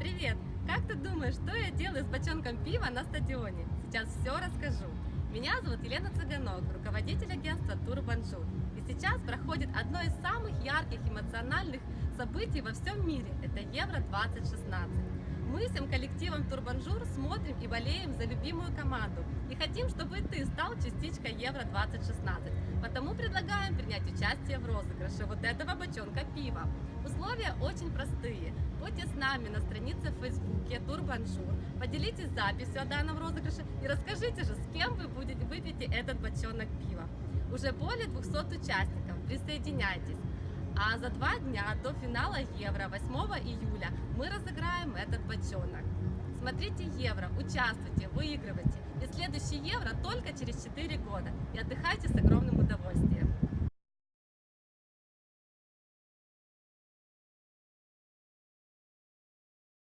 Привет! Как ты думаешь, что я делаю с бочонком пива на стадионе? Сейчас все расскажу. Меня зовут Елена Цыганок, руководитель агентства Турбонжур. И сейчас проходит одно из самых ярких эмоциональных событий во всем мире. Это Евро-2016. Мы всем коллективом Турбонжур смотрим и болеем за любимую команду. И хотим, чтобы ты стал частичкой Евро-2016. Потому предлагаем принять участие в розыгрыше вот этого бочонка пива. Условия очень простые. Будьте с нами на странице в Фейсбуке Турбонжур, поделитесь записью о данном розыгрыше и расскажите же, с кем вы будете выпьете этот бочонок пива. Уже более 200 участников, присоединяйтесь. А за два дня до финала Евро 8 июля мы разыграем этот бочонок. Смотрите Евро, участвуйте, выигрывайте. И следующий Евро только через 4 года. И отдыхайте с Турбонжур.